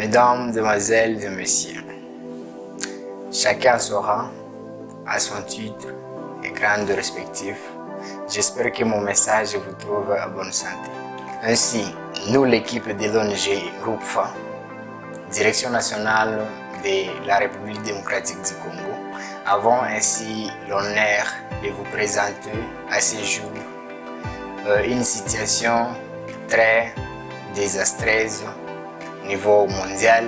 Mesdames, Demoiselles et Messieurs, chacun saura à son titre et grande respectif. J'espère que mon message vous trouve à bonne santé. Ainsi, nous, l'équipe de l'ONG RUPFA, Direction nationale de la République démocratique du Congo, avons ainsi l'honneur de vous présenter à ce jour euh, une situation très désastreuse au niveau mondial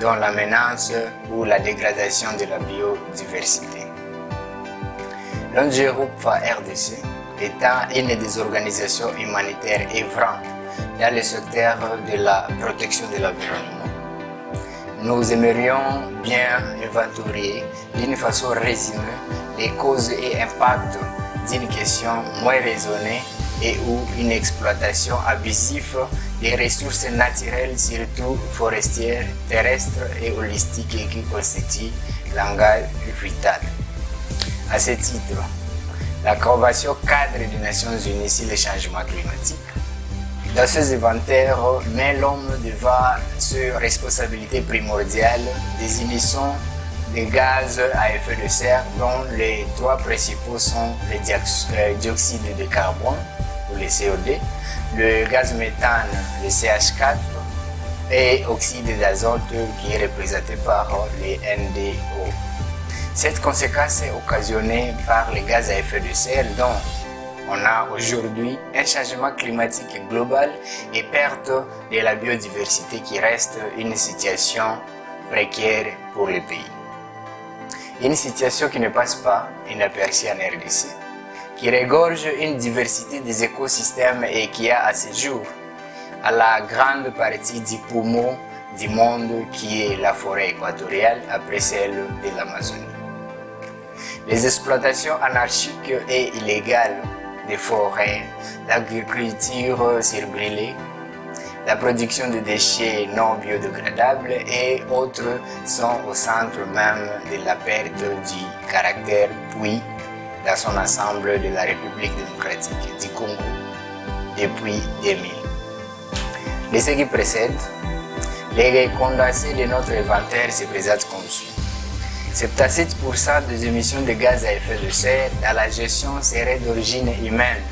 dont la menace ou la dégradation de la biodiversité. L'ONG RUPFA RDC étant une des organisations humanitaires œuvrant dans le secteur de la protection de l'environnement, nous aimerions bien inventorier d'une façon résumée les causes et impacts d'une question moins raisonnée et ou une exploitation abusive des ressources naturelles, surtout forestières, terrestres et holistiques qui constituent l'engagement vital. À ce titre, la Convention cadre des Nations Unies sur le changement climatique dans ces inventaires met l'homme devant ses responsabilités primordiales des émissions de gaz à effet de serre dont les trois principaux sont le dioxyde de carbone le COD, le gaz méthane, le CH4 et oxyde d'azote qui est représenté par les NDO. Cette conséquence est occasionnée par les gaz à effet de serre dont on a aujourd'hui un changement climatique global et perte de la biodiversité qui reste une situation précaire pour le pays. Une situation qui ne passe pas inaperçue en RDC, qui regorge une diversité des écosystèmes et qui a à ce jour la grande partie du poumon du monde qui est la forêt équatoriale après celle de l'Amazonie. Les exploitations anarchiques et illégales des forêts, l'agriculture surbrûlée, la production de déchets non biodégradables et autres sont au centre même de la perte du caractère puis dans son ensemble de la République démocratique du Congo depuis 2000. De ce qui précède, les condensés de notre inventaire se présentent comme suit. 77% des émissions de gaz à effet de serre dans la gestion seraient d'origine humaine,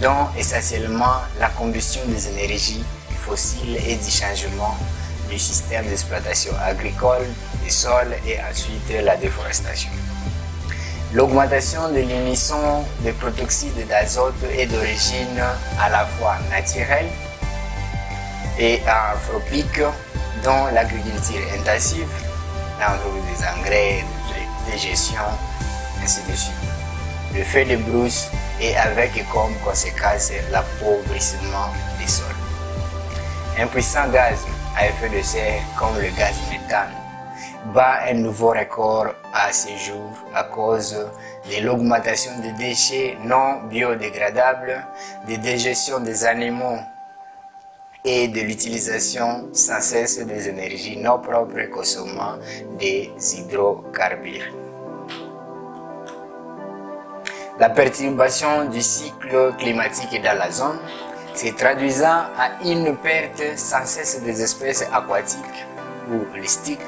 dont essentiellement la combustion des énergies fossiles et du changement du système d'exploitation agricole des sols et ensuite la déforestation. L'augmentation de l'émission de protoxyde d'azote est d'origine à la fois naturelle et anthropique, dont l'agriculture intensive, l'entreprise des engrais, de gestion, ainsi de suite. Le feu de brousse et avec comme conséquence l'appauvrissement des sols. Un puissant gaz à effet de serre comme le gaz méthane bat un nouveau record à ce jour à cause de l'augmentation des déchets non biodégradables, des dégestions des animaux et de l'utilisation sans cesse des énergies non propres consommant des hydrocarbures. La perturbation du cycle climatique dans la zone se traduisant à une perte sans cesse des espèces aquatiques ou holistiques,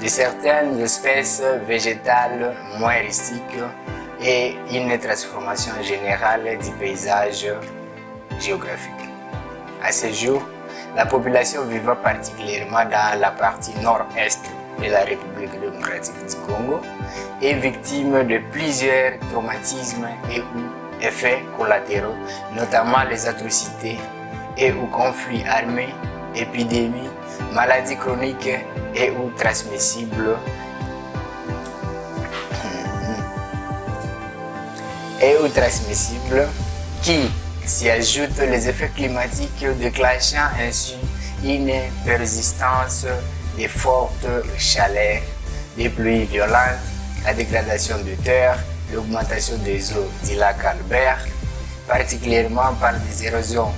de certaines espèces végétales moins rustiques et une transformation générale du paysage géographique. À ce jour, la population vivant particulièrement dans la partie nord-est de la République démocratique du Congo est victime de plusieurs traumatismes et ou effets collatéraux, notamment les atrocités et ou conflits armés, épidémies, maladies chroniques et ou transmissibles. Et ou transmissibles qui s'y ajoutent les effets climatiques déclenchant ainsi une persistance des fortes chaleurs, des pluies violentes, la dégradation de terre, l'augmentation des eaux du lac Albert, particulièrement par des érosions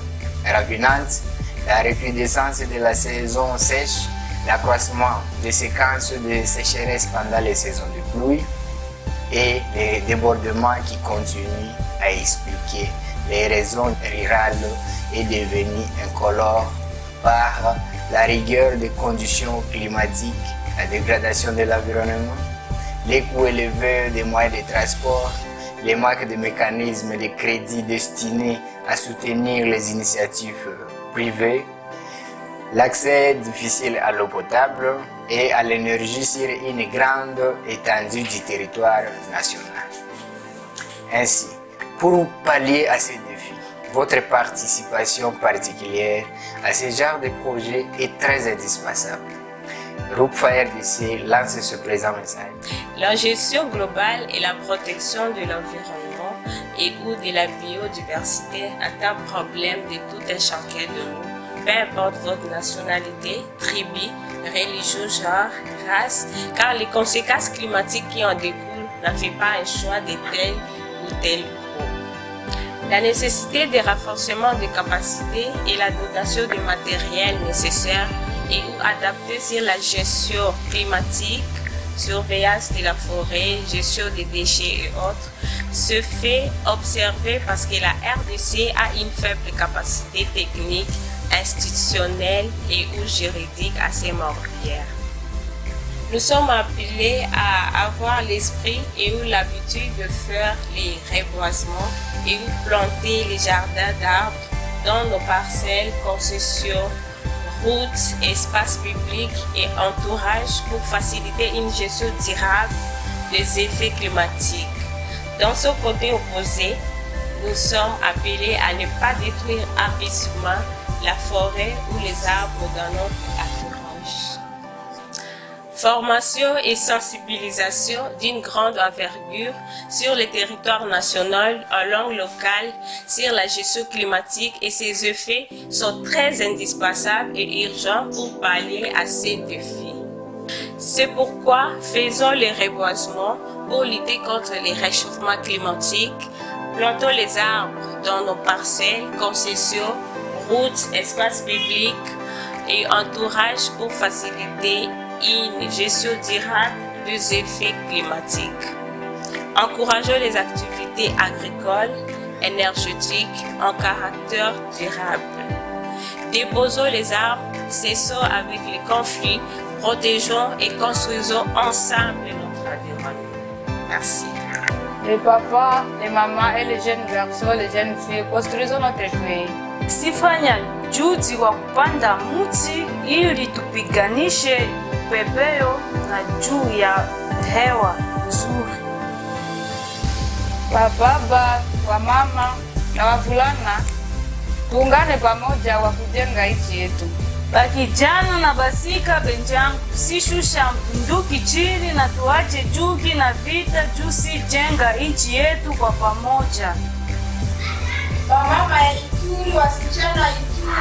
ravinantes, la recrudescence de la saison sèche, l'accroissement des séquences de sécheresse pendant les saisons de pluie et les débordements qui continuent à expliquer les raisons rurales est devenue incolore par la rigueur des conditions climatiques, la dégradation de l'environnement, les coûts élevés des moyens de transport, les manques de mécanismes de crédit destinés à soutenir les initiatives privées, l'accès difficile à l'eau potable et à l'énergie sur une grande étendue du territoire national. Ainsi, pour pallier à ces défis, votre participation particulière à ce genre de projet est très indispensable. Groupe FireDC lance ce présent message. La gestion globale et la protection de l'environnement et ou de la biodiversité un problème de tout un chacun de nous, peu importe votre nationalité, tribu, religion, genre, race, car les conséquences climatiques qui en découlent n'en fait pas un choix de tel ou tel groupe. La nécessité de renforcement des capacités et la dotation de matériel nécessaire et ou adapté sur la gestion climatique, surveillance de la forêt, gestion des déchets et autres, se fait observer parce que la RDC a une faible capacité technique, institutionnelle et ou juridique assez morbière. Nous sommes appelés à avoir l'esprit et ou l'habitude de faire les reboisements et ou planter les jardins d'arbres dans nos parcelles, concessions, routes, espaces publics et entourage pour faciliter une gestion durable des effets climatiques. Dans ce côté opposé, nous sommes appelés à ne pas détruire abruptement la forêt ou les arbres dans notre. Formation et sensibilisation d'une grande envergure sur le territoire national en langue locale sur la gestion climatique et ses effets sont très indispensables et urgents pour pallier à ces défis. C'est pourquoi faisons les reboisements pour lutter contre les réchauffements climatiques, plantons les arbres dans nos parcelles, concessions, routes, espaces publics et entourage pour faciliter une gestion durable des effets climatiques. Encourageons les activités agricoles, énergétiques en caractère durable. Déposons les arbres, cessons avec les conflits, protégeons et construisons ensemble notre environnement. Merci. Les papas, les mamans et les jeunes garçons, les jeunes filles, construisons notre pays. Sifanya juhudi wa kupanda mti ili tupiganishe pepeo na juu ya hewa nzuri. Wababa, wamama na wavulana tuungane pamoja wa kujenga nchi yetu. Bakijana na basika benjangu, sishusha bunduki chini na tuache chuki na vita juu jenga nchi yetu kwa pamoja. Wamama ya Ituri, wasichana ya Ituri,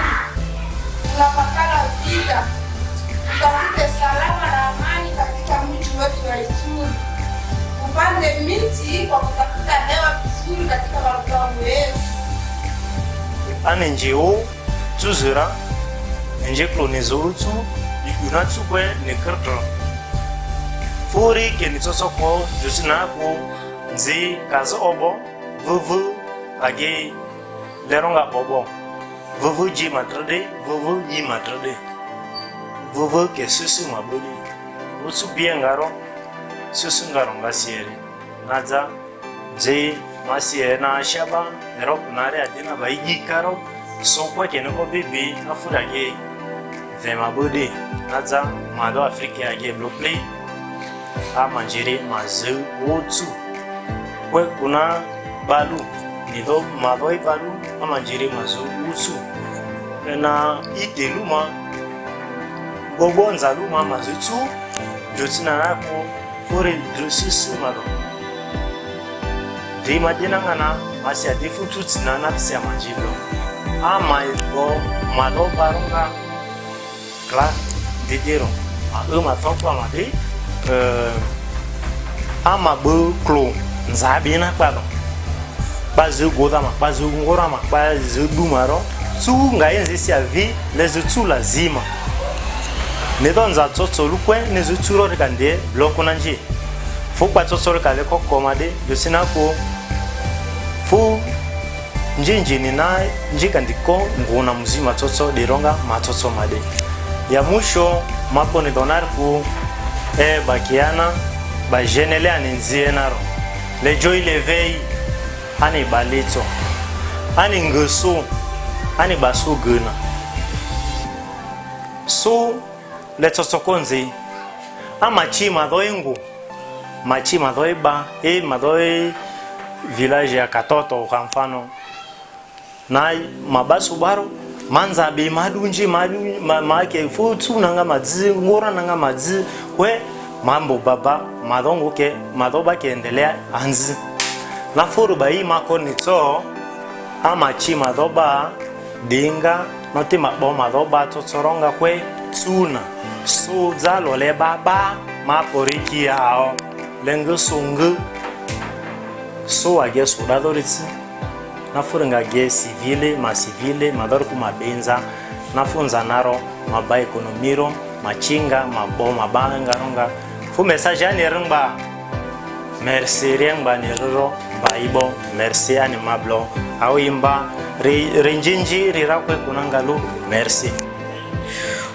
tunapakala vita, tutafute salama na amani katika mji wetu wa Ituri. Tupande miti kwa kutafuta hewa vizuri katika malupango yetu. ane njeo tuzira nje klone zoutu ikuna tsukwe ne kirtro furi ke ni tsotso ko jusina ko nzi kazi obo vuvu age leronga bobo vuvu ji matrade vuvu yi matrade vou vou que susu maboli usu bien susu garo ngasiere. Naza je masiere na ashaba erop nare adina ba igikaro sokwa kene ko bibi afura ge ve maboli naza mado afrika age bloplay. Amanjere mazu otu kwe kuna balu. Nido mado balu amanjere mazu otu e na ideluma bongonza lumwa mazitu ndotsina lako foreign grossis malo ndei madenang'ana masiadefu tutsinana siamanjilo amaigo malobaronga gla dedero ae matonko amade amabe klo nzabena kpalo bazegodama bazegorama bazedumaro tsu ngaenzesia vi lezetsula zima ne to nza tsotsolu kue ne zu tsuro reka ndie lo kuna nji. Fu kpa tsotsolu ka le kokoma de yo si na kuo fu njinjini na njika ndiko nguna muzima tsotso dironga matsotso made ya mwisho mako ni donar ku e bakiana bajenele ani nzie naro le joi levei ani balitso ani ngesu ani basu gina su so, letsosokonzi amachi madhoengu machi madhoeba e madhoe village ya katoto kwa mfano. Na mabasu baro. Manzabe madunji madu ma, maake nanga madzi ngora nanga madzi. We mambo baba madhongo ke madhoba kiendelea anzi. Na furuba hii mako nitso. Ah, amachi madhoba dinga. Noti mabo madhoba tsotsoronga kwe tsuna so dza lo baba ma pori ki ao le nge so nge so age so da dori tsi. Na furi ge sivile ma sivile ma dori ku mabenza na funza naro ma ba ekonomiro ma chinga ma bo ma ba nga. Ronga fu message ani ringba merci ringba ni roro ba ibo merci ani mablo au imba rinjinji rirakwe kunangalu merci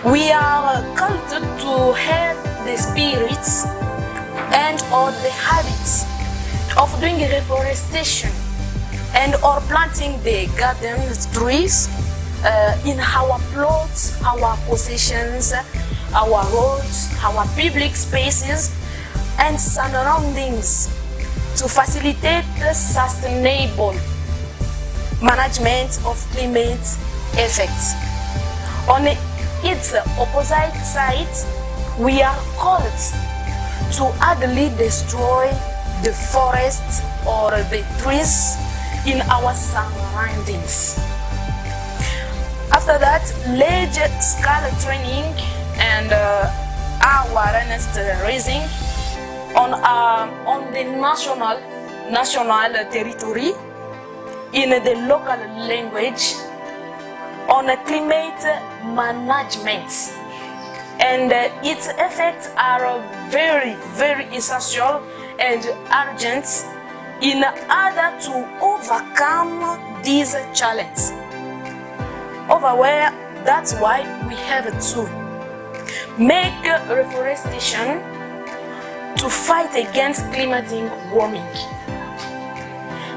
We are called to help the spirits and or the habits of doing reforestation and or planting the garden trees uh, in our plots, our possessions, our roads, our public spaces and surroundings to facilitate the sustainable management of climate effects. On its opposite side, we are called to hardly destroy the forests or the trees in our surroundings. After that, large scale training and uh, awareness raising on, uh, on the national, national territory in the local language on climate management. And uh, its effects are very very essential and urgent in order to overcome these challenges. Over where that's why we have to make reforestation to fight against climatic warming.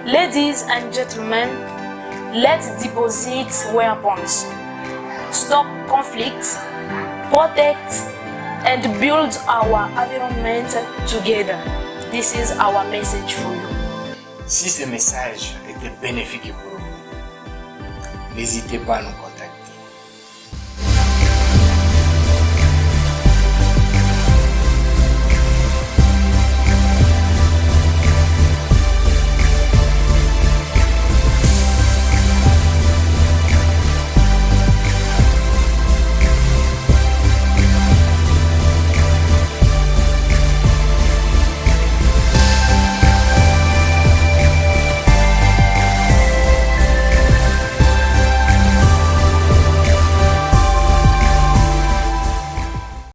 Ladies and gentlemen let's deposit weapons stop conflict protect and build our environment together. This is our message for you. Si ce message était bénéfique pour vous, n'hésitez pas à nous contacter.